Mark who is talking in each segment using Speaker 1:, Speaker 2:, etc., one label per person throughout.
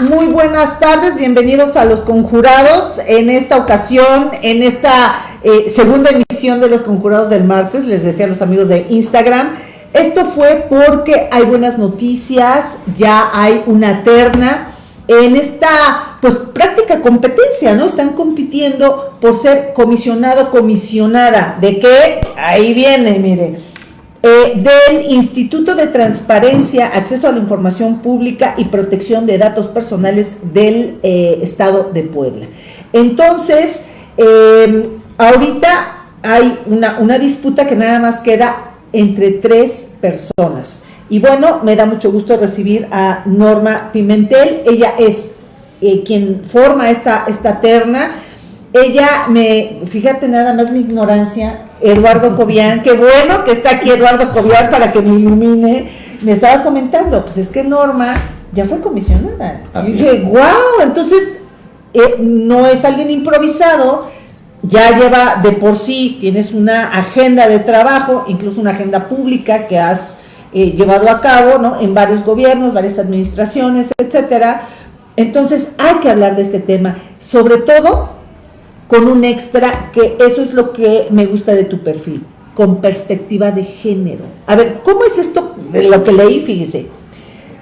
Speaker 1: Muy buenas tardes, bienvenidos a Los Conjurados. En esta ocasión, en esta eh, segunda emisión de Los Conjurados del martes, les decía a los amigos de Instagram, esto fue porque hay buenas noticias, ya hay una terna en esta pues práctica competencia, ¿no? Están compitiendo por ser comisionado, comisionada. ¿De qué? Ahí viene, mire eh, del Instituto de Transparencia, Acceso a la Información Pública y Protección de Datos Personales del eh, Estado de Puebla. Entonces, em, ahorita hay una, una disputa que nada más queda entre tres personas. Y bueno, me da mucho gusto recibir a Norma Pimentel. Ella es eh, quien forma esta, esta terna. Ella me, fíjate nada más mi ignorancia, Eduardo Cobian, qué bueno que está aquí Eduardo Cobian para que me ilumine, me estaba comentando, pues es que Norma ya fue comisionada. y dije, wow, entonces eh, no es alguien improvisado, ya lleva de por sí, tienes una agenda de trabajo, incluso una agenda pública que has eh, llevado a cabo, ¿no? En varios gobiernos, varias administraciones, etcétera. Entonces hay que hablar de este tema, sobre todo con un extra, que eso es lo que me gusta de tu perfil, con perspectiva de género. A ver, ¿cómo es esto de lo que leí? Fíjese.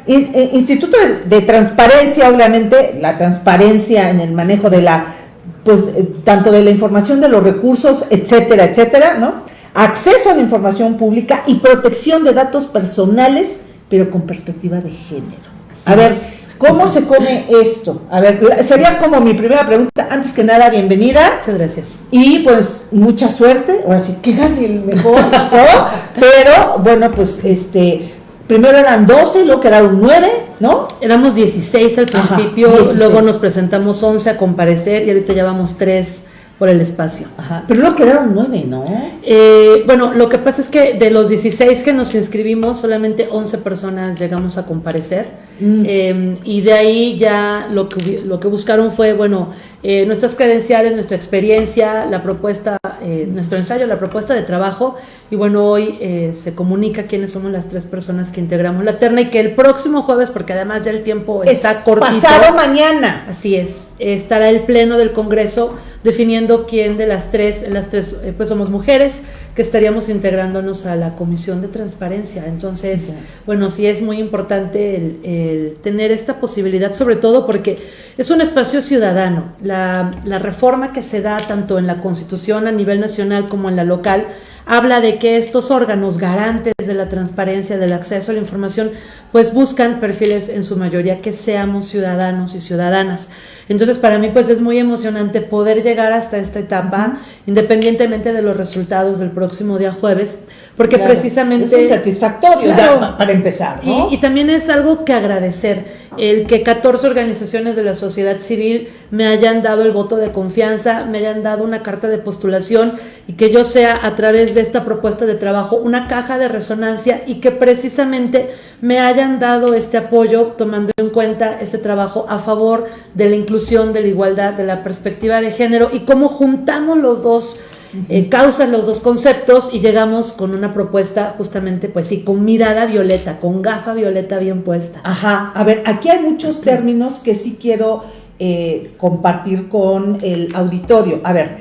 Speaker 1: Eh, Instituto de, Transparencia, obviamente, la transparencia en el manejo de la, pues, eh, tanto de la información, de los recursos, etcétera, etcétera, ¿no? Acceso a la información pública y protección de datos personales, pero con perspectiva de género. A ver, ¿Cómo se come esto? A ver, sería como mi primera pregunta. Antes que nada, bienvenida.
Speaker 2: Muchas gracias.
Speaker 1: Y pues mucha suerte. Ahora sí, que gane el mejor, ¿no? Pero bueno, pues este, primero eran 12, luego quedaron 9, ¿no?
Speaker 2: Éramos 16 al principio, luego nos presentamos 11 a comparecer y ahorita ya vamos 3 por el espacio.
Speaker 1: Ajá. Pero luego quedaron 9, ¿no?
Speaker 2: Eh, bueno, lo que pasa es que de los 16 que nos inscribimos, solamente 11 personas llegamos a comparecer. Mm. Em, y de ahí ya lo que, lo que buscaron fue, bueno, eh, nuestras credenciales, nuestra experiencia, la propuesta, eh, nuestro ensayo, la propuesta de trabajo. Y bueno, hoy eh, se comunica quiénes somos las tres personas que integramos la terna y que el próximo jueves, porque además ya el tiempo está cortito.
Speaker 1: Pasado mañana.
Speaker 2: Así es, estará el pleno del Congreso definiendo quién de las tres, las tres, pues somos mujeres que estaríamos integrándonos a la Comisión de Transparencia. Entonces, bueno, sí es muy importante el, tener esta posibilidad, sobre todo porque es un espacio ciudadano. La, la reforma que se da tanto en la Constitución a nivel nacional como en la local, habla de que estos órganos garantes de la transparencia, del acceso a la información, pues buscan perfiles en su mayoría que seamos ciudadanos y ciudadanas. Entonces, para mí, pues es muy emocionante poder llegar hasta esta etapa, independientemente de los resultados del próximo día jueves, porque precisamente... Es
Speaker 1: muy satisfactorio para empezar,
Speaker 2: ¿no? Y, también es algo que agradecer, el que 14 organizaciones de la sociedad civil me hayan dado el voto de confianza, me hayan dado una carta de postulación y que yo sea a través de esta propuesta de trabajo una caja de resonancia y que precisamente me hayan dado este apoyo tomando en cuenta este trabajo a favor de la inclusión, de la igualdad, de la perspectiva de género y cómo juntamos los dos eh, causas los dos conceptos y llegamos con una propuesta justamente, pues sí, con mirada violeta, con gafa violeta bien puesta.
Speaker 1: Ajá, a ver, aquí hay muchos términos que sí quiero eh, compartir con el auditorio. A ver,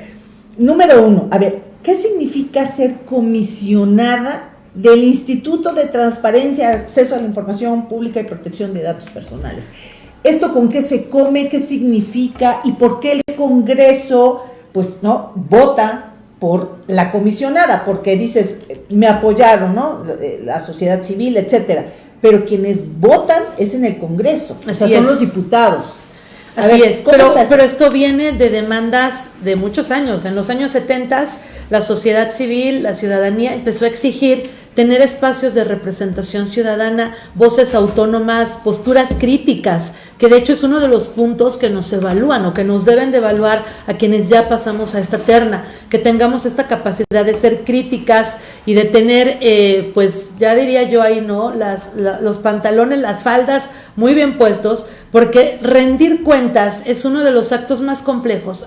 Speaker 1: número uno, a ver, ¿qué significa ser comisionada del Instituto de Transparencia, Acceso a la Información Pública y Protección de Datos Personales? ¿Esto con qué se come? ¿Qué significa? ¿Y por qué el Congreso, pues, no, vota por la comisionada, porque dices, me apoyaron, ¿no? La sociedad civil, etcétera. Pero quienes votan es en el Congreso, o sea, son los diputados.
Speaker 2: Así es, pero, pero, esto viene de demandas de muchos años. En los años 70 la sociedad civil, la ciudadanía empezó a exigir tener espacios de representación ciudadana, voces autónomas, posturas críticas, que de hecho es uno de los puntos que nos evalúan o que nos deben de evaluar a quienes ya pasamos a esta terna, que tengamos esta capacidad de ser críticas y de tener, eh, pues ya diría yo ahí, ¿no? Las, los pantalones, las faldas muy bien puestos, porque rendir cuentas es uno de los actos más complejos.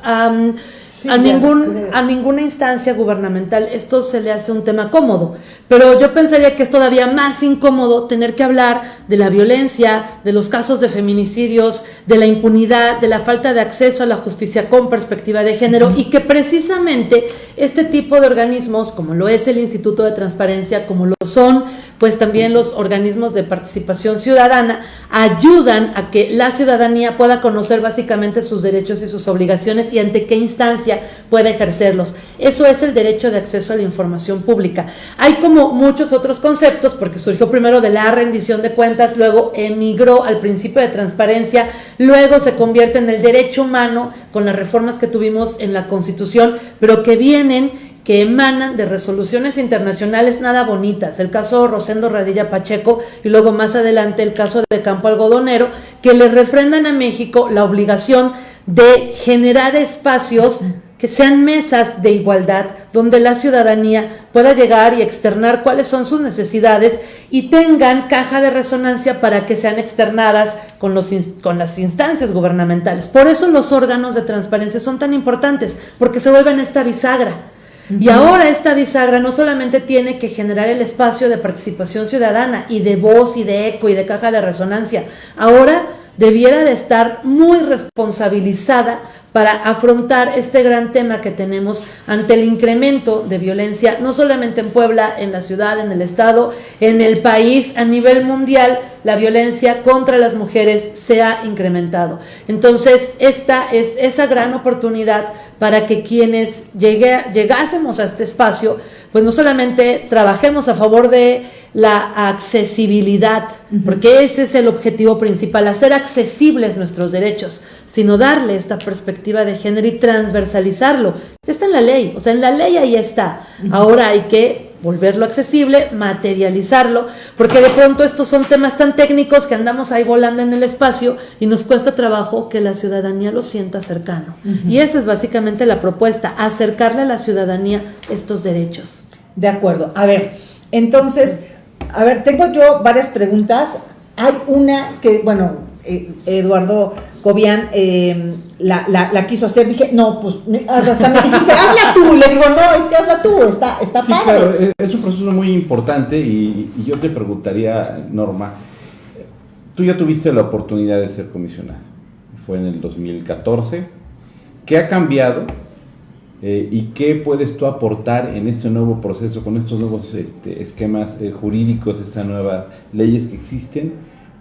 Speaker 2: A, ningún, a ninguna instancia gubernamental esto se le hace un tema cómodo, pero yo pensaría que es todavía más incómodo tener que hablar de la violencia, de los casos de feminicidios, de la impunidad, de la falta de acceso a la justicia con perspectiva de género y que precisamente este tipo de organismos, como lo es el Instituto de Transparencia, como lo son pues también los organismos de participación ciudadana, ayudan a que la ciudadanía pueda conocer básicamente sus derechos y sus obligaciones y ante qué instancia pueda ejercerlos. Eso es el derecho de acceso a la información pública. Hay como muchos otros conceptos, porque surgió primero de la rendición de cuentas, luego emigró al principio de transparencia, luego se convierte en el derecho humano con las reformas que tuvimos en la Constitución, pero que vienen que emanan de resoluciones internacionales nada bonitas, el caso Rosendo Radilla Pacheco y luego más adelante el caso de Campo Algodonero, que le refrendan a México la obligación de generar espacios que sean mesas de igualdad donde la ciudadanía pueda llegar y externar cuáles son sus necesidades y tengan caja de resonancia para que sean externadas con, los, con las instancias gubernamentales. Por eso los órganos de transparencia son tan importantes, porque se vuelven esta bisagra y ahora esta bisagra no solamente tiene que generar el espacio de participación ciudadana y de voz y de eco y de caja de resonancia, ahora debiera de estar muy responsabilizada para afrontar este gran tema que tenemos ante el incremento de violencia, no solamente en Puebla, en la ciudad, en el estado, en el país, a nivel mundial, la violencia contra las mujeres se ha incrementado. Entonces, esta es esa gran oportunidad para que quienes llegásemos a este espacio, pues no solamente trabajemos a favor de la accesibilidad, porque ese es el objetivo principal, hacer accesibles nuestros derechos, sino darle esta perspectiva de género y transversalizarlo. Ya está en la ley, o sea, en la ley ahí está. Ahora hay que volverlo accesible, materializarlo, porque de pronto estos son temas tan técnicos que andamos ahí volando en el espacio y nos cuesta trabajo que la ciudadanía lo sienta cercano. Y esa es básicamente la propuesta, acercarle a la ciudadanía estos derechos.
Speaker 1: De acuerdo. A ver, entonces, a ver, tengo yo varias preguntas. Hay una que, bueno, eh, Eduardo Cobian eh, la, quiso hacer, dije, no, pues hasta me dijiste, hazla tú, le digo, no, es que hazla tú, está, está sí, Claro,
Speaker 3: es un proceso muy importante y, y, yo te preguntaría, Norma, tú ya tuviste la oportunidad de ser comisionada, fue en el 2014, ¿qué ha cambiado eh, ¿Y qué puedes tú aportar en este nuevo proceso, con estos nuevos este, esquemas eh, jurídicos, estas nuevas leyes que existen,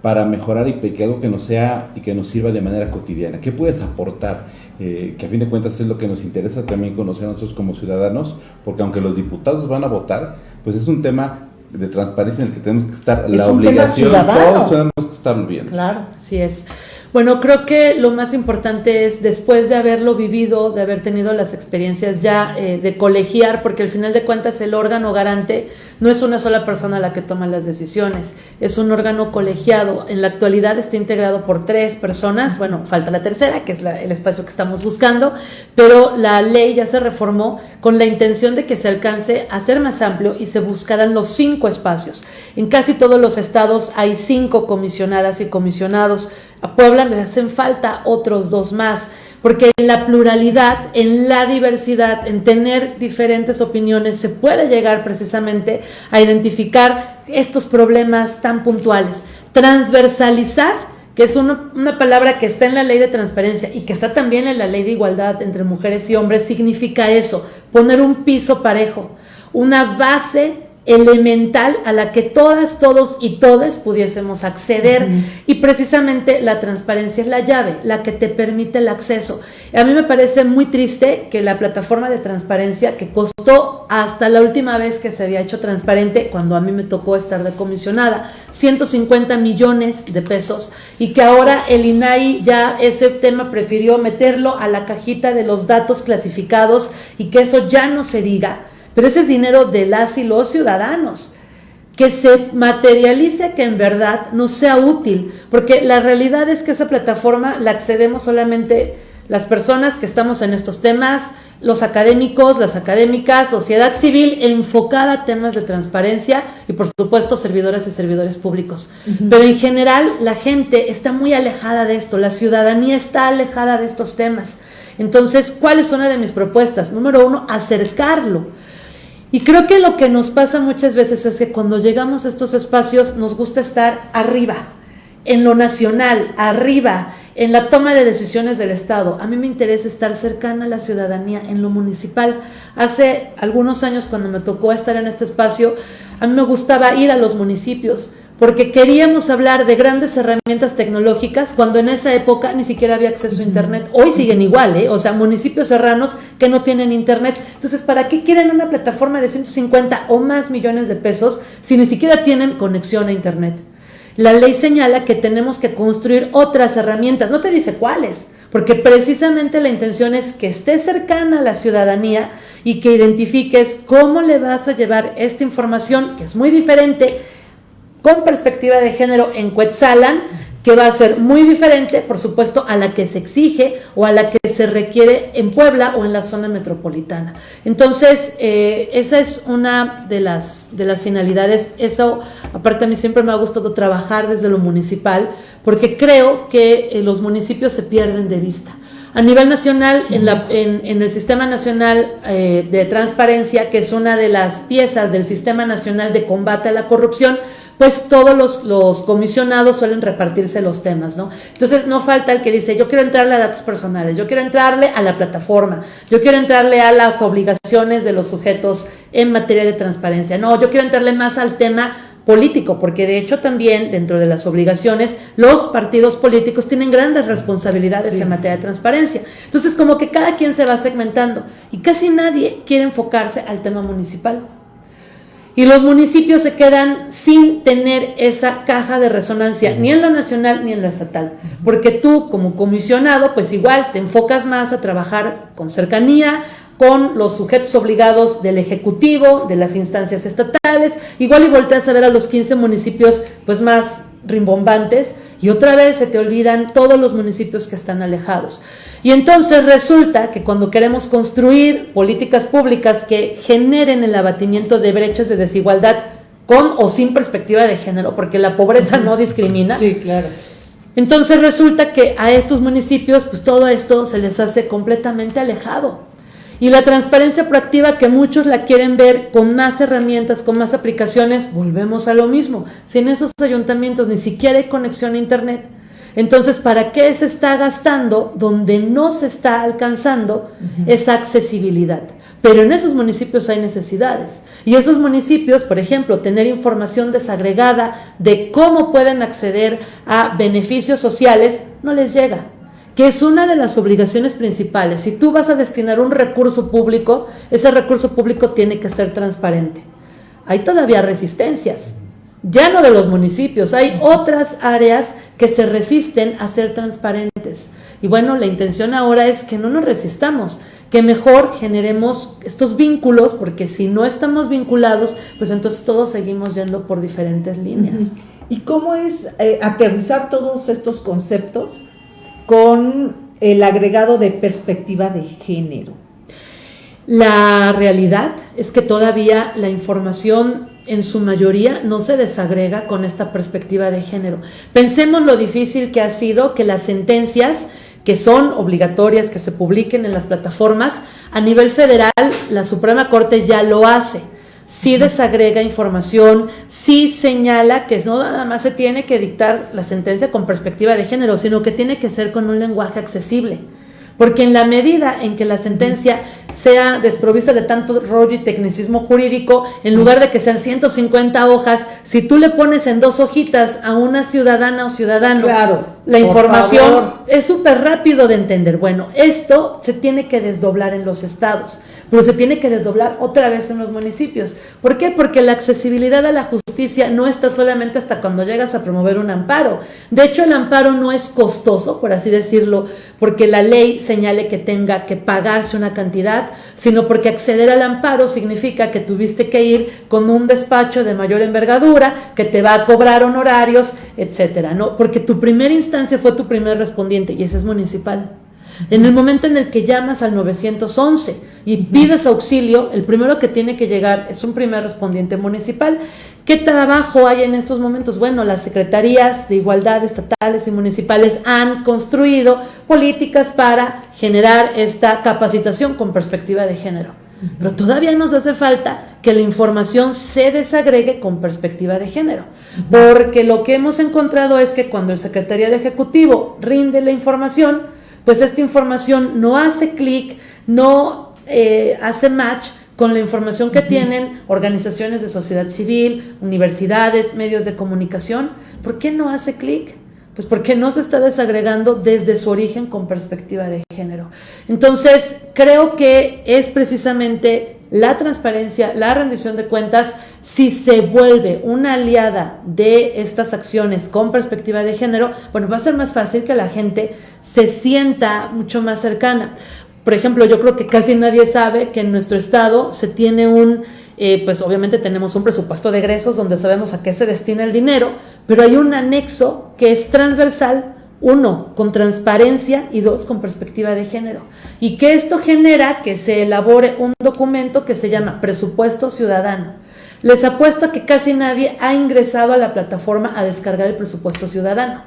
Speaker 3: para mejorar y que algo que nos sea y que nos sirva de manera cotidiana? ¿Qué puedes aportar? Eh, que a fin de cuentas es lo que nos interesa también conocer a nosotros como ciudadanos, porque aunque los diputados van a votar, pues es un tema de transparencia en el que tenemos que estar, la obligación, todos tenemos que estar viendo.
Speaker 2: Claro, así es. Bueno, creo que lo más importante es después de haberlo vivido, de haber tenido las experiencias ya eh, de colegiar, porque al final de cuentas el órgano garante no es una sola persona la que toma las decisiones, es un órgano colegiado. En la actualidad está integrado por tres personas, bueno, falta la tercera, que es el espacio que estamos buscando, pero la ley ya se reformó con la intención de que se alcance a ser más amplio y se buscaran los cinco espacios. En casi todos los estados hay cinco comisionadas y comisionados a Puebla le hacen falta otros dos más, porque en la pluralidad, en la diversidad, en tener diferentes opiniones, se puede llegar precisamente a identificar estos problemas tan puntuales. Transversalizar, que es una, una palabra que está en la ley de transparencia y que está también en la ley de igualdad entre mujeres y hombres, significa eso, poner un piso parejo, una base elemental a la que todas, todos y todas pudiésemos acceder. Y precisamente la transparencia es la llave, la que te permite el acceso. A mí me parece muy triste que la plataforma de transparencia que costó hasta la última vez que se había hecho transparente, cuando a mí me tocó estar de comisionada, 150 millones de pesos y que ahora el INAI ya ese tema prefirió meterlo a la cajita de los datos clasificados y que eso ya no se diga pero ese es dinero de las y los ciudadanos. Que se materialice que en verdad nos sea útil, porque la realidad es que esa plataforma la accedemos solamente las personas que estamos en estos temas, los académicos, las académicas, sociedad civil enfocada a temas de transparencia y por supuesto servidoras y servidores públicos. Pero en general la gente está muy alejada de esto, la ciudadanía está alejada de estos temas. Entonces, ¿cuál es una de mis propuestas? Número uno, acercarlo. Y creo que lo que nos pasa muchas veces es que cuando llegamos a estos espacios nos gusta estar arriba, en lo nacional, arriba, en la toma de decisiones del Estado. A mí me interesa estar cercana a la ciudadanía en lo municipal. Hace algunos años cuando me tocó estar en este espacio, a mí me gustaba ir a los municipios porque queríamos hablar de grandes herramientas tecnológicas cuando en esa época ni siquiera había acceso a Internet. Hoy siguen igual, ¿eh? o sea, municipios serranos que no tienen Internet. Entonces, ¿para qué quieren una plataforma de 150 o más millones de pesos si ni siquiera tienen conexión a Internet? La ley señala que tenemos que construir otras herramientas, no te dice cuáles, porque precisamente la intención es que esté cercana a la ciudadanía y que identifiques cómo le vas a llevar esta información, que es muy diferente con perspectiva de género en Quetzalan, que va a ser muy diferente, por supuesto, a la que se exige o a la que se requiere en Puebla o en la zona metropolitana. Entonces, eh, esa es una de las, de las finalidades. Eso, aparte a mí siempre me ha gustado trabajar desde lo municipal, porque creo que eh, los municipios se pierden de vista. A nivel nacional, en, la, en, en el Sistema Nacional eh, de Transparencia, que es una de las piezas del Sistema Nacional de Combate a la Corrupción, pues todos los, comisionados suelen repartirse los temas, ¿no? Entonces no falta el que dice, yo quiero entrarle a datos personales, yo quiero entrarle a la plataforma, yo quiero entrarle a las obligaciones de los sujetos en materia de transparencia, no, yo quiero entrarle más al tema político, porque de hecho también dentro de las obligaciones los partidos políticos tienen grandes responsabilidades en materia de transparencia. Entonces como que cada quien se va segmentando y casi nadie quiere enfocarse al tema municipal. Y los municipios se quedan sin tener esa caja de resonancia, ni en lo nacional ni en lo estatal. Porque tú como comisionado, pues igual te enfocas más a trabajar con cercanía, con los sujetos obligados del Ejecutivo, de las instancias estatales, igual y volteas a ver a los 15 municipios pues más rimbombantes y otra vez se te olvidan todos los municipios que están alejados. Y entonces resulta que cuando queremos construir políticas públicas que generen el abatimiento de brechas de desigualdad con o sin perspectiva de género, porque la pobreza no discrimina.
Speaker 1: Sí, claro.
Speaker 2: Entonces resulta que a estos municipios, pues todo esto se les hace completamente alejado. Y la transparencia proactiva que muchos la quieren ver con más herramientas, con más aplicaciones, volvemos a lo mismo. Si en esos ayuntamientos ni siquiera hay conexión a Internet, entonces, ¿para qué se está gastando donde no se está alcanzando esa accesibilidad? Pero en esos municipios hay necesidades. Y esos municipios, por ejemplo, tener información desagregada de cómo pueden acceder a beneficios sociales, no les llega. Que es una de las obligaciones principales. Si tú vas a destinar un recurso público, ese recurso público tiene que ser transparente. Hay todavía resistencias ya no de los municipios, hay otras áreas que se resisten a ser transparentes. Y bueno, la intención ahora es que no nos resistamos, que mejor generemos estos vínculos, porque si no estamos vinculados, pues entonces todos seguimos yendo por diferentes líneas.
Speaker 1: ¿Y cómo es eh, aterrizar todos estos conceptos con el agregado de perspectiva de género?
Speaker 2: La realidad es que todavía la información en su mayoría no se desagrega con esta perspectiva de género. Pensemos lo difícil que ha sido que las sentencias que son obligatorias que se publiquen en las plataformas, a nivel federal la Suprema Corte ya lo hace. Sí desagrega información, sí señala que no nada más se tiene que dictar la sentencia con perspectiva de género, sino que tiene que ser con un lenguaje accesible. Porque en la medida en que la sentencia sea desprovista de tanto rollo y tecnicismo jurídico, en lugar de que sean 150 hojas, si tú le pones en dos hojitas a una ciudadana o ciudadano
Speaker 1: claro,
Speaker 2: la información, es súper rápido de entender. Bueno, esto se tiene que desdoblar en los estados pero se tiene que desdoblar otra vez en los municipios. ¿Por qué? Porque la accesibilidad a la justicia no está solamente hasta cuando llegas a promover un amparo. De hecho, el amparo no es costoso, por así decirlo, porque la ley señale que tenga que pagarse una cantidad, sino porque acceder al amparo significa que tuviste que ir con un despacho de mayor envergadura, que te va a cobrar honorarios, etcétera, ¿no? Porque tu primera instancia fue tu primer respondiente y ese es municipal. En el momento en el que llamas al 911 y pides auxilio, el primero que tiene que llegar es un primer respondiente municipal. ¿Qué trabajo hay en estos momentos? Bueno, las secretarías de igualdad estatales y municipales han construido políticas para generar esta capacitación con perspectiva de género. Pero todavía nos hace falta que la información se desagregue con perspectiva de género, porque lo que hemos encontrado es que cuando el Secretaría de Ejecutivo rinde la información, pues esta información no hace clic, no eh, hace match con la información que tienen organizaciones de sociedad civil, universidades, medios de comunicación. ¿Por qué no hace clic? Pues porque no se está desagregando desde su origen con perspectiva de género. Entonces, creo que es precisamente la transparencia, la rendición de cuentas, si se vuelve una aliada de estas acciones con perspectiva de género, bueno, va a ser más fácil que la gente se sienta mucho más cercana. Por ejemplo, yo creo que casi nadie sabe que en nuestro estado se tiene un eh, pues obviamente tenemos un presupuesto de egresos donde sabemos a qué se destina el dinero, pero hay un anexo que es transversal, uno, con transparencia y dos, con perspectiva de género. Y que esto genera que se elabore un documento que se llama presupuesto ciudadano. Les apuesto que casi nadie ha ingresado a la plataforma a descargar el presupuesto ciudadano.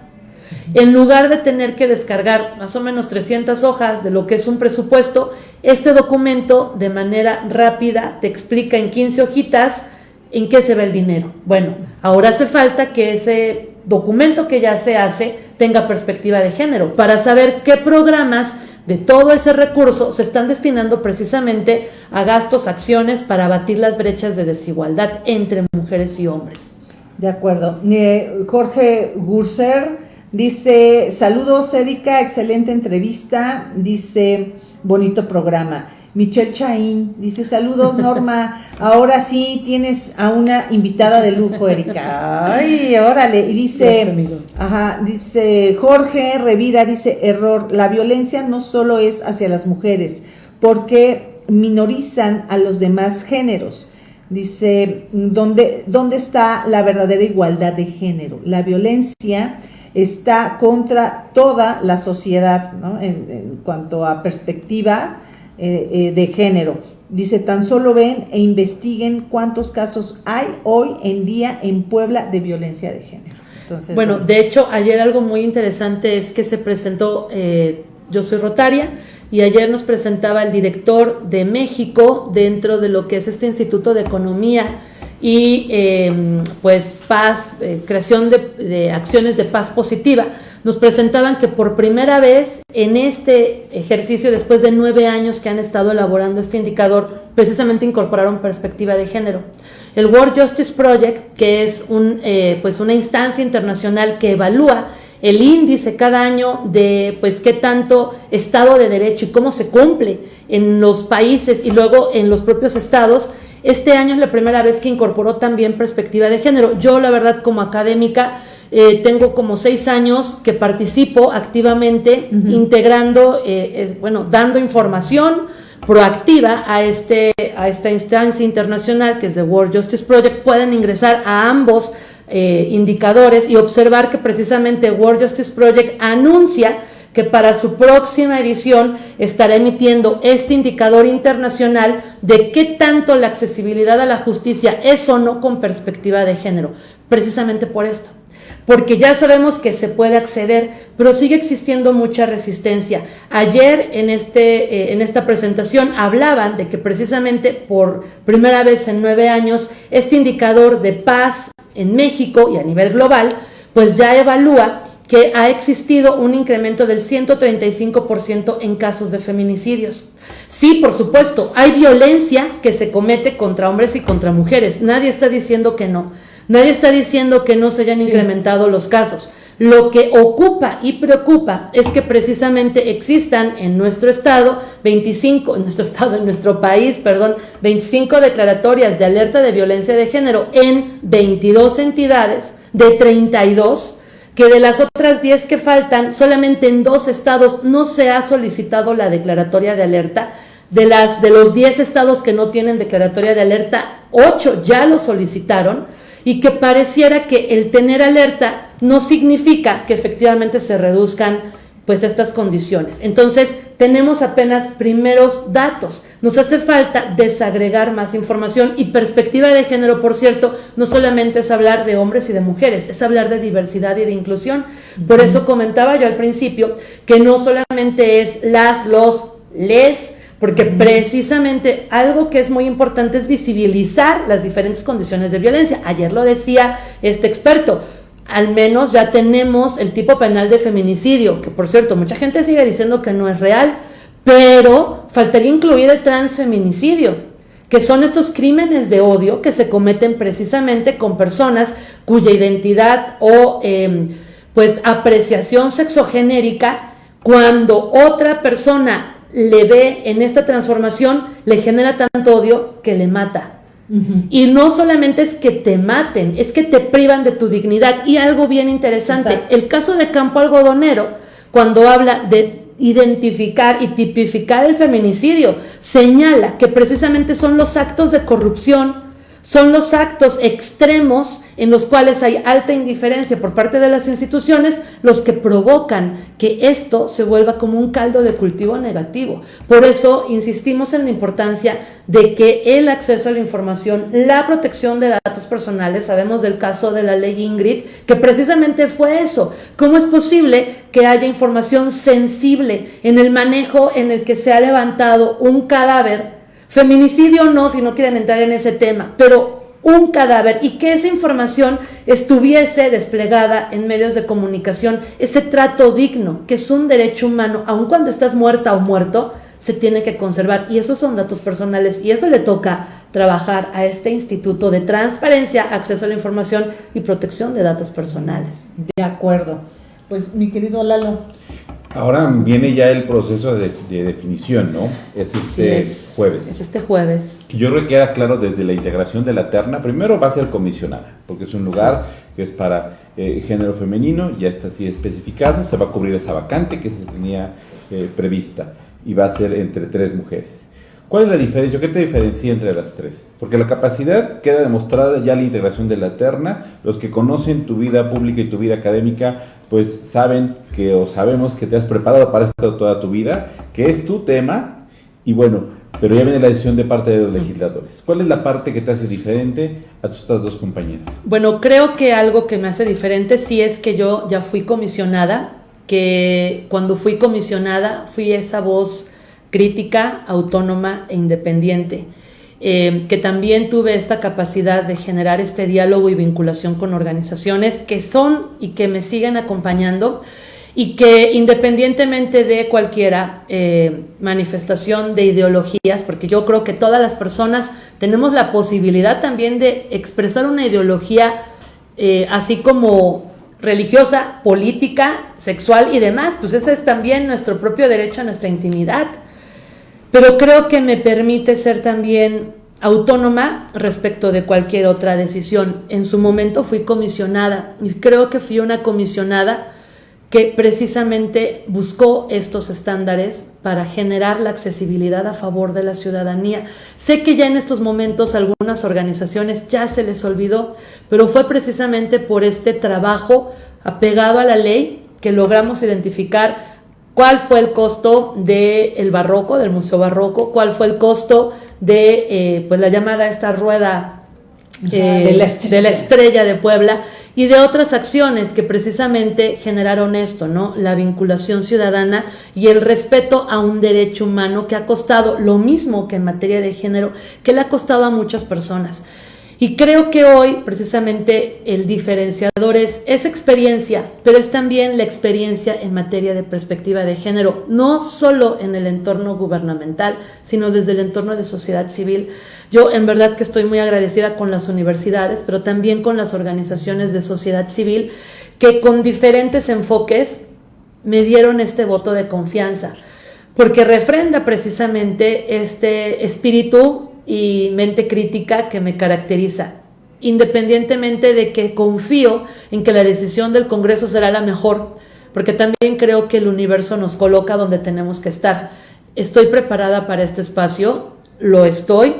Speaker 2: En lugar de tener que descargar más o menos 300 hojas de lo que es un presupuesto, este documento de manera rápida te explica en 15 hojitas en qué se ve el dinero. Bueno, ahora hace falta que ese documento que ya se hace tenga perspectiva de género para saber qué programas de todo ese recurso se están destinando precisamente a gastos, acciones para abatir las brechas de desigualdad entre mujeres y hombres.
Speaker 1: De acuerdo. Eh, Jorge Gurser Dice, saludos Erika, excelente entrevista. Dice, bonito programa. Michelle Chaín dice, saludos Norma, ahora sí tienes a una invitada de lujo, Erika. Ay, órale. Y dice, ajá, dice Jorge Revira, dice, error, la violencia no solo es hacia las mujeres, porque minorizan a los demás géneros. Dice, ¿dónde, ¿dónde está la verdadera igualdad de género? La violencia está contra toda la sociedad en, cuanto a perspectiva eh, eh, de género. Dice, tan solo ven e investiguen cuántos casos hay hoy en día en Puebla de violencia de género.
Speaker 2: Entonces, bueno, de hecho, ayer algo muy interesante es que se presentó, eh, yo soy Rotaria, y ayer nos presentaba el director de México dentro de lo que es este Instituto de Economía y em, pues paz, eh, creación de, acciones de paz positiva. Nos presentaban que por primera vez en este ejercicio, después de nueve años que han estado elaborando este indicador, precisamente incorporaron perspectiva de género. El World Justice Project, que es un, eh, pues una instancia internacional que evalúa el índice cada año de pues qué tanto Estado de Derecho y cómo se cumple en los países y luego en los propios estados, este año es la primera vez que incorporó también perspectiva de género. Yo, la verdad, como académica, eh, tengo como seis años que participo activamente integrando, eh, bueno, dando información proactiva a, este, a esta instancia internacional que es the World Justice Project. Pueden ingresar a ambos eh, indicadores y observar que precisamente World Justice Project anuncia que para su próxima edición estará emitiendo este indicador internacional de qué tanto la accesibilidad a la justicia es o no con perspectiva de género, precisamente por esto. Porque ya sabemos que se puede acceder, pero sigue existiendo mucha resistencia. Ayer en, este, eh, en esta presentación hablaban de que precisamente por primera vez en nueve años este indicador de paz en México y a nivel global, pues ya evalúa que ha existido un incremento del 135% en casos de feminicidios. Sí, por supuesto, hay violencia que se comete contra hombres y contra mujeres. Nadie está diciendo que no. Nadie está diciendo que no se hayan incrementado los casos. Lo que ocupa y preocupa es que precisamente existan en nuestro estado 25, en nuestro estado, en nuestro país, perdón, 25 declaratorias de alerta de violencia de género en 22 entidades de 32 que de las otras 10 que faltan, solamente en dos estados no se ha solicitado la declaratoria de alerta. De, las, de los 10 estados que no tienen declaratoria de alerta, 8 ya lo solicitaron y que pareciera que el tener alerta no significa que efectivamente se reduzcan pues estas condiciones. Entonces, tenemos apenas primeros datos. Nos hace falta desagregar más información y perspectiva de género, por cierto, no solamente es hablar de hombres y de mujeres, es hablar de diversidad y de inclusión. Por eso comentaba yo al principio que no solamente es las, los, les, porque precisamente algo que es muy importante es visibilizar las diferentes condiciones de violencia. Ayer lo decía este experto al menos ya tenemos el tipo penal de feminicidio, que por cierto, mucha gente sigue diciendo que no es real, pero faltaría incluir el transfeminicidio, que son estos crímenes de odio que se cometen precisamente con personas cuya identidad o em, pues apreciación sexogenérica, cuando otra persona le ve en esta transformación, le genera tanto odio que le mata. Y no solamente es que te maten, es que te privan de tu dignidad. Y algo bien interesante, el caso de Campo Algodonero, cuando habla de identificar y tipificar el feminicidio, señala que precisamente son los actos de corrupción son los actos extremos en los cuales hay alta indiferencia por parte de las instituciones los que provocan que esto se vuelva como un caldo de cultivo negativo. Por eso insistimos en la importancia de que el acceso a la información, la protección de datos personales, sabemos del caso de la ley Ingrid, que precisamente fue eso. ¿Cómo es posible que haya información sensible en el manejo en el que se ha levantado un cadáver? Feminicidio no, si no quieren entrar en ese tema, pero un cadáver y que esa información estuviese desplegada en medios de comunicación, ese trato digno, que es un derecho humano, aun cuando estás muerta o muerto, se tiene que conservar. Y esos son datos personales y eso le toca trabajar a este Instituto de Transparencia, Acceso a la Información y Protección de Datos Personales.
Speaker 1: De acuerdo. Pues mi querido Lalo,
Speaker 3: Ahora viene ya el proceso de, definición, ¿no? Es este jueves.
Speaker 2: Es este jueves.
Speaker 3: Yo creo que queda claro desde la integración de la terna. Primero va a ser comisionada, porque es un lugar que es para eh, género femenino, ya está así especificado. Se va a cubrir esa vacante que se tenía eh, prevista y va a ser entre tres mujeres. ¿Cuál es la diferencia? ¿Qué te diferencia entre las tres? Porque la capacidad queda demostrada ya la integración de la terna. Los que conocen tu vida pública y tu vida académica pues saben que o sabemos que te has preparado para esto toda tu vida, que es tu tema, y bueno, pero ya viene la decisión de parte de los legisladores. ¿Cuál es la parte que te hace diferente a tus otras dos compañeras?
Speaker 2: Bueno, creo que algo que me hace diferente sí es que yo ya fui comisionada, que cuando fui comisionada fui esa voz crítica, autónoma e independiente. Eh, que también tuve esta capacidad de generar este diálogo y vinculación con organizaciones que son y que me siguen acompañando y que independientemente de cualquiera eh, manifestación de ideologías, porque yo creo que todas las personas tenemos la posibilidad también de expresar una ideología eh, así como religiosa, política, sexual y demás, pues ese es también nuestro propio derecho a nuestra intimidad pero creo que me permite ser también autónoma respecto de cualquier otra decisión. En su momento fui comisionada y creo que fui una comisionada que precisamente buscó estos estándares para generar la accesibilidad a favor de la ciudadanía. Sé que ya en estos momentos algunas organizaciones ya se les olvidó, pero fue precisamente por este trabajo apegado a la ley que logramos identificar cuál fue el costo del barroco, del Museo Barroco, cuál fue el costo de eh, pues la llamada esta rueda
Speaker 1: de, la eh,
Speaker 2: de, la estrella de Puebla y de otras acciones que precisamente generaron esto, ¿no? La vinculación ciudadana y el respeto a un derecho humano que ha costado lo mismo que en materia de género, que le ha costado a muchas personas. Y creo que hoy precisamente el diferenciador es esa experiencia, pero es también la experiencia en materia de perspectiva de género, no solo en el entorno gubernamental, sino desde el entorno de sociedad civil. Yo en verdad que estoy muy agradecida con las universidades, pero también con las organizaciones de sociedad civil que con diferentes enfoques me dieron este voto de confianza, porque refrenda precisamente este espíritu y mente crítica que me caracteriza, independientemente de que confío en que la decisión del Congreso será la mejor, porque también creo que el universo nos coloca donde tenemos que estar. Estoy preparada para este espacio, lo estoy,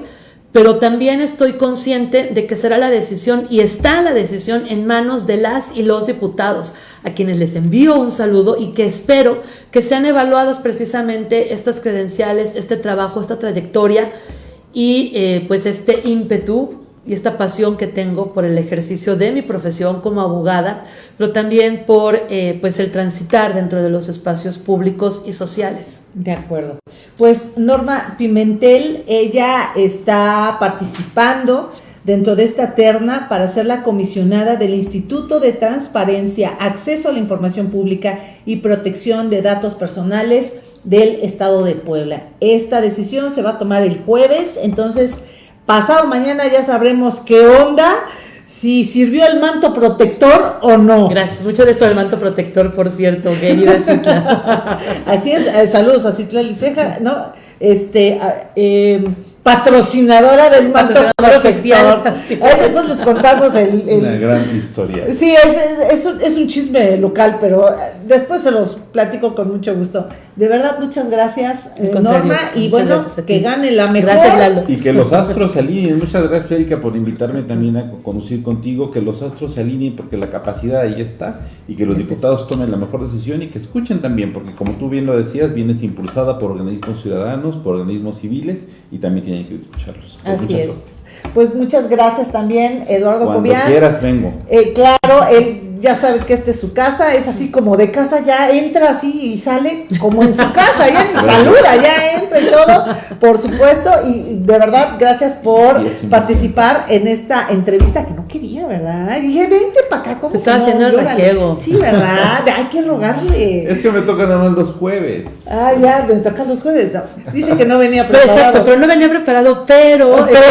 Speaker 2: pero también estoy consciente de que será la decisión y está la decisión en manos de las y los diputados, a quienes les envío un saludo y que espero que sean evaluadas precisamente estas credenciales, este trabajo, esta trayectoria y eh, pues este ímpetu y esta pasión que tengo por el ejercicio de mi profesión como abogada, pero también por eh, pues el transitar dentro de los espacios públicos y sociales.
Speaker 1: De acuerdo. Pues Norma Pimentel, ella está participando dentro de esta terna para ser la comisionada del Instituto de Transparencia, Acceso a la Información Pública y Protección de Datos Personales del Estado de Puebla. Esta decisión se va a tomar el jueves, entonces pasado mañana ya sabremos qué onda, si sirvió el manto protector o no.
Speaker 2: Gracias, mucho de eso del manto protector, por cierto, querida.
Speaker 1: Así es, eh, saludos a Citla Liceja, ¿no? Este, eh, patrocinadora del manto oficial. después les contamos el,
Speaker 3: Una gran historia.
Speaker 1: Sí, es, es, un chisme local, pero después se los platico con mucho gusto. De verdad, muchas gracias, eh, Norma, y bueno, que gane la mejor.
Speaker 2: Gracias,
Speaker 3: Y que los astros se alineen. Muchas gracias, Erika, por invitarme también a conducir contigo. Que los astros se alineen porque la capacidad ahí está y que los diputados tomen la mejor decisión y que escuchen también, porque como tú bien lo decías, vienes impulsada por organismos ciudadanos, por organismos civiles y también tienen que escucharlos.
Speaker 1: Así es. Pues muchas gracias también, Eduardo
Speaker 3: Cuando quieras, vengo.
Speaker 1: Eh, claro, él ya sabe que esta es su casa, es así como de casa, ya entra así y sale como en su casa, ya ni saluda, ya entra y todo, por supuesto, y de verdad, gracias por participar en esta entrevista que no quería, ¿verdad? Y dije, vente para acá,
Speaker 2: como estaba haciendo el
Speaker 1: Sí, ¿verdad? Hay que rogarle.
Speaker 3: Es que me toca nada más los jueves.
Speaker 1: Ah, ya, me toca los jueves. Dice que no venía preparado.
Speaker 2: Pero exacto, pero no venía preparado, pero...
Speaker 1: Pero,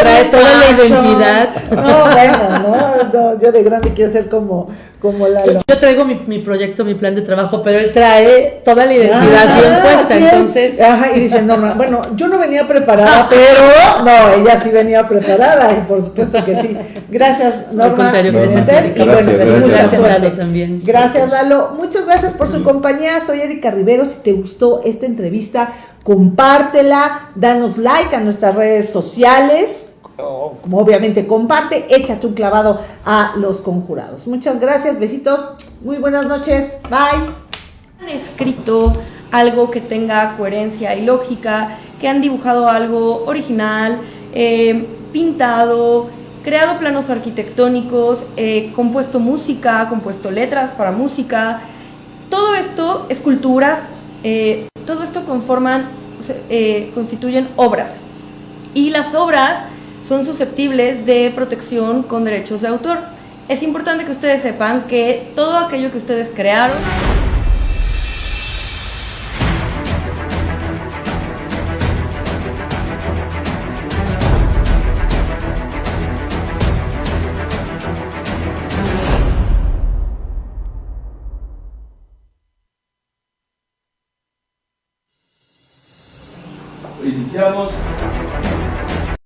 Speaker 2: trae toda la identidad.
Speaker 1: No, bueno, no, no yo de grande quiero ser como, como Lalo.
Speaker 2: Yo, traigo mi, mi, proyecto, mi plan de trabajo, pero él trae toda la identidad bien puesta, entonces.
Speaker 1: Ajá, y dice, Norma, bueno, yo no venía preparada, pero no, ella sí venía preparada, y por supuesto que sí. Gracias, Norma.
Speaker 2: Al gracias,
Speaker 1: y bueno,
Speaker 3: pues
Speaker 1: mucha suerte.
Speaker 2: Lalo también.
Speaker 1: Gracias, Lalo. Muchas gracias por su compañía. Soy Erika Rivero. Si te gustó esta entrevista, compártela, danos like a nuestras redes sociales obviamente comparte, échate un clavado a los conjurados. Muchas gracias, besitos, muy buenas noches, bye.
Speaker 4: Han escrito algo que tenga coherencia y lógica, que han dibujado algo original, eh, pintado, creado planos arquitectónicos, eh, compuesto música, compuesto letras para música. Todo esto, esculturas, eh, todo esto conforman, constituyen obras. Y las obras son susceptibles de protección con derechos de autor. Es importante que ustedes sepan que todo aquello que ustedes crearon
Speaker 5: Iniciamos.